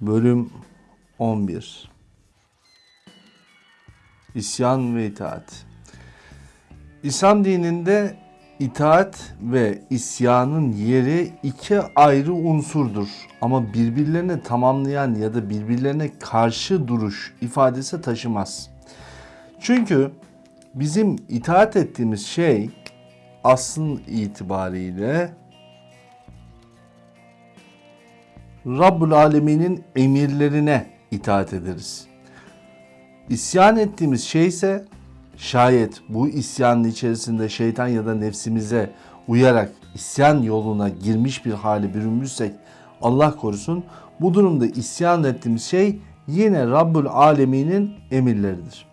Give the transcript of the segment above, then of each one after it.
Bölüm 11 İsyan ve itaat İslam dininde itaat ve isyanın yeri iki ayrı unsurdur. Ama birbirlerine tamamlayan ya da birbirlerine karşı duruş ifadesi taşımaz. Çünkü bizim itaat ettiğimiz şey asıl itibariyle Rabbul Alemin'in emirlerine itaat ederiz. İsyan ettiğimiz şey ise şayet bu isyanın içerisinde şeytan ya da nefsimize uyarak isyan yoluna girmiş bir hale bürünmüşsek Allah korusun bu durumda isyan ettiğimiz şey yine Rabbul Alemin'in emirleridir.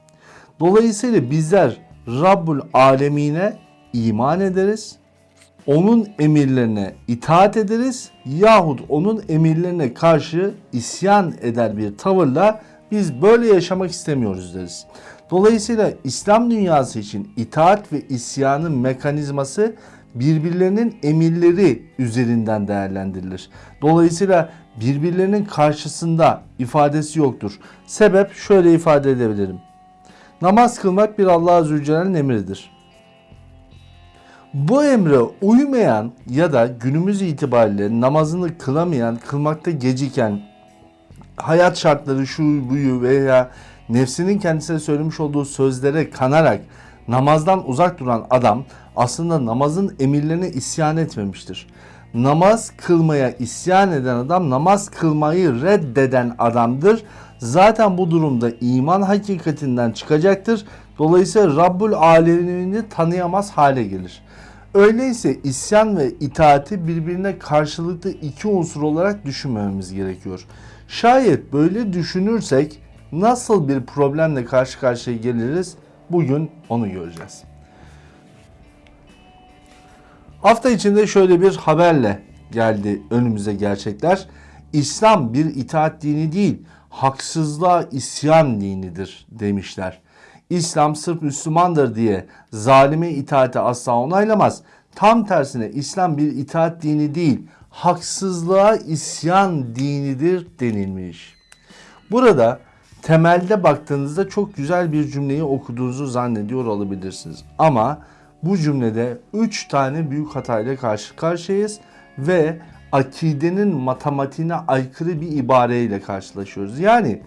Dolayısıyla bizler Rabbul Alemine iman ederiz onun emirlerine itaat ederiz yahut onun emirlerine karşı isyan eder bir tavırla biz böyle yaşamak istemiyoruz deriz. Dolayısıyla İslam dünyası için itaat ve isyanın mekanizması birbirlerinin emirleri üzerinden değerlendirilir. Dolayısıyla birbirlerinin karşısında ifadesi yoktur. Sebep şöyle ifade edebilirim. Namaz kılmak bir Allah Azze ve Celle'nin emridir. Bu emre uymayan ya da günümüz itibariyle namazını kılamayan, kılmakta geciken, hayat şartları şu buyu veya nefsinin kendisine söylemiş olduğu sözlere kanarak namazdan uzak duran adam aslında namazın emirlerine isyan etmemiştir. Namaz kılmaya isyan eden adam namaz kılmayı reddeden adamdır. Zaten bu durumda iman hakikatinden çıkacaktır. Dolayısıyla Rabbul Alemini tanıyamaz hale gelir. Öyleyse isyan ve itaati birbirine karşılıklı iki unsur olarak düşünmememiz gerekiyor. Şayet böyle düşünürsek nasıl bir problemle karşı karşıya geliriz? Bugün onu göreceğiz. Hafta içinde şöyle bir haberle geldi önümüze gerçekler. İslam bir itaat dini değil, haksızlığa isyan dinidir demişler. İslam sırf Müslümandır diye zalime itaati asla onaylamaz. Tam tersine İslam bir itaat dini değil, haksızlığa isyan dinidir denilmiş. Burada temelde baktığınızda çok güzel bir cümleyi okuduğunuzu zannediyor olabilirsiniz. Ama bu cümlede 3 tane büyük hatayla karşı karşıyayız ve akidenin matematiğine aykırı bir ibareyle karşılaşıyoruz. Yani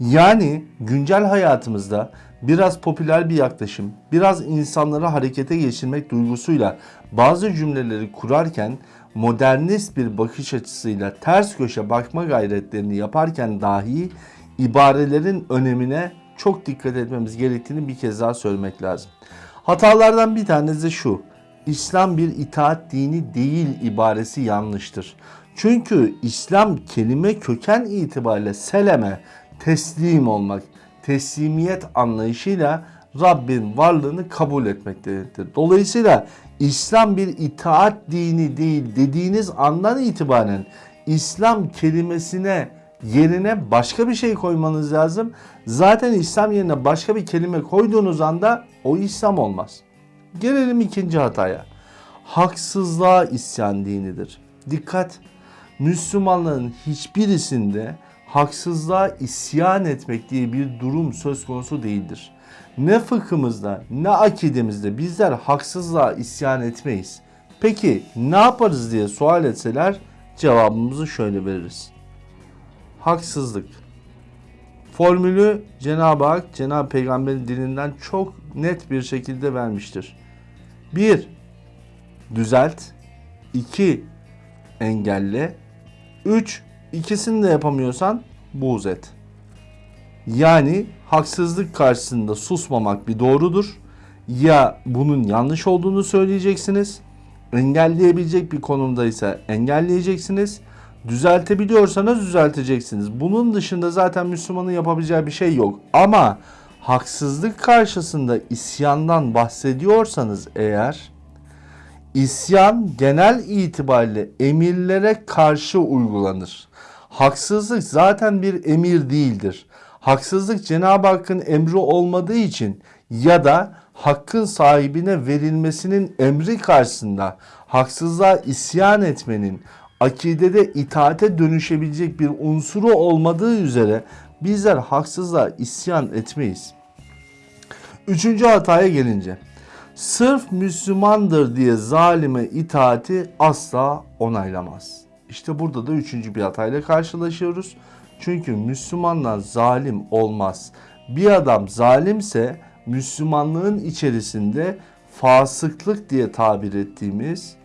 yani güncel hayatımızda biraz popüler bir yaklaşım, biraz insanları harekete geçirmek duygusuyla bazı cümleleri kurarken modernist bir bakış açısıyla ters köşe bakma gayretlerini yaparken dahi ibarelerin önemine çok dikkat etmemiz gerektiğini bir kez daha söylemek lazım. Hatalardan bir tanesi şu. İslam bir itaat dini değil ibaresi yanlıştır. Çünkü İslam kelime köken itibariyle seleme, teslim olmak, teslimiyet anlayışıyla Rabbin varlığını kabul etmektedir. Dolayısıyla İslam bir itaat dini değil dediğiniz andan itibaren İslam kelimesine yerine başka bir şey koymanız lazım. Zaten İslam yerine başka bir kelime koyduğunuz anda o İslam olmaz. Gelelim ikinci hataya. Haksızlığa isyan dinidir. Dikkat! Müslümanların hiçbirisinde haksızlığa isyan etmek diye bir durum söz konusu değildir. Ne fıkhımızda ne akidemizde bizler haksızlığa isyan etmeyiz. Peki ne yaparız diye sual etseler cevabımızı şöyle veririz. Haksızlık. Formülü Cenab-ı Hak, Cenab-ı Peygamber'in dilinden çok net bir şekilde vermiştir. 1. Düzelt. 2. Engelle. 3. İkisini de yapamıyorsan buğz et. Yani haksızlık karşısında susmamak bir doğrudur. Ya bunun yanlış olduğunu söyleyeceksiniz. Engelleyebilecek bir konumdaysa engelleyeceksiniz. Düzeltebiliyorsanız düzelteceksiniz. Bunun dışında zaten Müslümanın yapabileceği bir şey yok. Ama haksızlık karşısında isyandan bahsediyorsanız eğer isyan genel itibariyle emirlere karşı uygulanır. Haksızlık zaten bir emir değildir. Haksızlık Cenab-ı Hakk'ın emri olmadığı için ya da hakkın sahibine verilmesinin emri karşısında haksızlığa isyan etmenin akidede itaate dönüşebilecek bir unsuru olmadığı üzere bizler haksızlığa isyan etmeyiz. Üçüncü hataya gelince sırf Müslümandır diye zalime itaati asla onaylamaz. İşte burada da üçüncü bir hatayla karşılaşıyoruz. Çünkü Müslümanlar zalim olmaz. Bir adam zalimse Müslümanlığın içerisinde fasıklık diye tabir ettiğimiz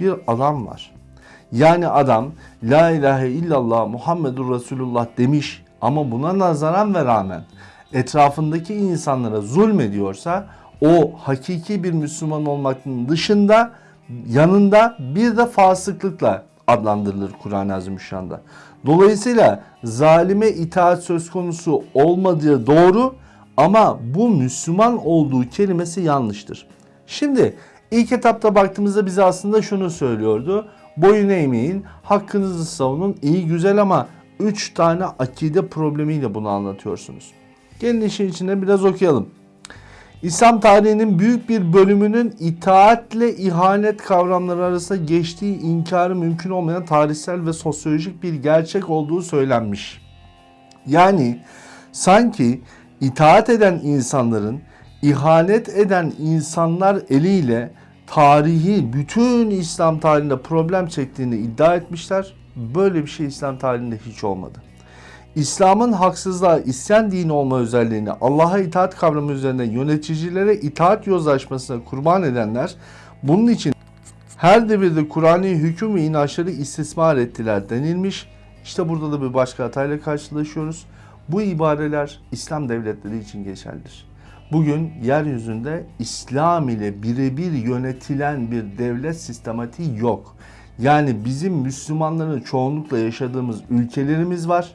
bir adam var. Yani adam La ilahe illallah Muhammedur Resulullah demiş ama buna nazaran ve rağmen etrafındaki insanlara zulmediyorsa o hakiki bir Müslüman olmakın dışında yanında bir de fasıklıkla adlandırılır Kur'an-ı Azimüşşan'da. Dolayısıyla zalime itaat söz konusu olmadığı doğru ama bu Müslüman olduğu kelimesi yanlıştır. Şimdi ilk etapta baktığımızda bize aslında şunu söylüyordu. Boyun eğmeyin, hakkınızı savunun, iyi güzel ama 3 tane akide problemiyle bunu anlatıyorsunuz. Gelin işin içine biraz okuyalım. İslam tarihinin büyük bir bölümünün itaatle ihanet kavramları arasında geçtiği inkarı mümkün olmayan tarihsel ve sosyolojik bir gerçek olduğu söylenmiş. Yani sanki itaat eden insanların ihanet eden insanlar eliyle tarihi bütün İslam tarihinde problem çektiğini iddia etmişler. Böyle bir şey İslam tarihinde hiç olmadı. İslam'ın haksızlığa isyan dini olma özelliğini Allah'a itaat kavramı üzerinde yöneticilere itaat yozlaşmasına kurban edenler bunun için her devirde Kur'an'ı hüküm ve inançları istismar ettiler denilmiş. İşte burada da bir başka hatayla karşılaşıyoruz. Bu ibareler İslam devletleri için geçerlidir. Bugün yeryüzünde İslam ile birebir yönetilen bir devlet sistematiği yok. Yani bizim Müslümanların çoğunlukla yaşadığımız ülkelerimiz var.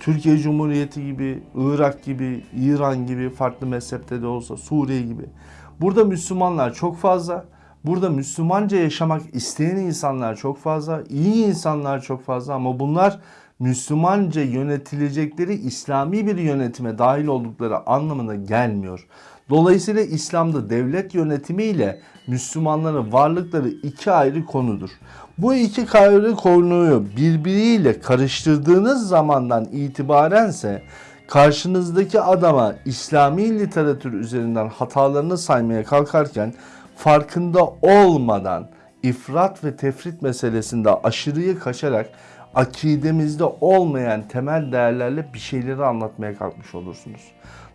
Türkiye Cumhuriyeti gibi, Irak gibi, İran gibi farklı mezhepte de olsa Suriye gibi. Burada Müslümanlar çok fazla. Burada Müslümanca yaşamak isteyen insanlar çok fazla. iyi insanlar çok fazla ama bunlar Müslümanca yönetilecekleri İslami bir yönetime dahil oldukları anlamına gelmiyor. Dolayısıyla İslam'da devlet yönetimi ile Müslümanların varlıkları iki ayrı konudur. Bu iki ayrı konuyu birbiriyle karıştırdığınız zamandan itibarense karşınızdaki adama İslami literatür üzerinden hatalarını saymaya kalkarken farkında olmadan ifrat ve tefrit meselesinde aşırıyı kaçarak akidemizde olmayan temel değerlerle bir şeyleri anlatmaya kalkmış olursunuz.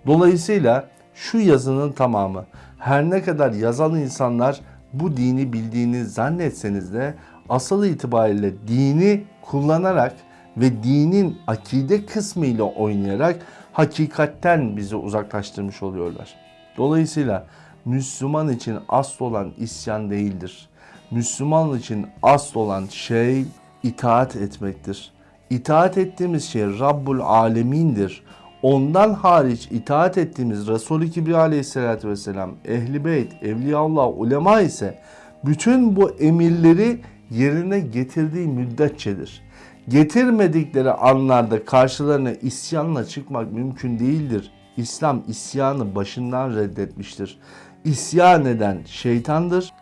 Dolayısıyla şu yazının tamamı her ne kadar yazan insanlar bu dini bildiğini zannetseniz de asıl itibariyle dini kullanarak ve dinin akide kısmı ile oynayarak hakikatten bizi uzaklaştırmış oluyorlar. Dolayısıyla Müslüman için asıl olan isyan değildir. Müslüman için asıl olan şey itaat etmektir. İtaat ettiğimiz şey Rabbul Alemin'dir. Ondan hariç itaat ettiğimiz Resulü Kibriya aleyhissalatü vesselam, Ehli Beyt, Evliyaullah, ulema ise bütün bu emirleri yerine getirdiği müddetçedir. Getirmedikleri anlarda karşılarına isyanla çıkmak mümkün değildir. İslam isyanı başından reddetmiştir. İsyan eden şeytandır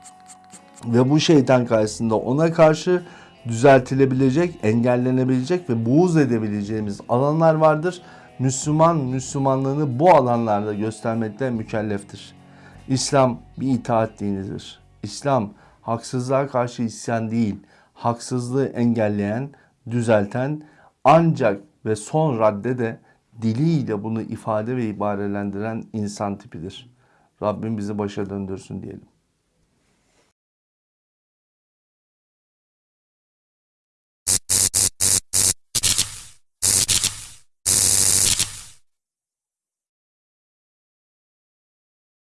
ve bu şeytan karşısında ona karşı düzeltilebilecek, engellenebilecek ve buğz edebileceğimiz alanlar vardır. Müslüman Müslümanlığını bu alanlarda göstermekte mükelleftir. İslam bir itaat dinidir. İslam haksızlığa karşı isyan değil, haksızlığı engelleyen, düzelten ancak ve son radde de diliyle bunu ifade ve ibarelendiren insan tipidir. Rabbim bizi başa döndürsün diyelim.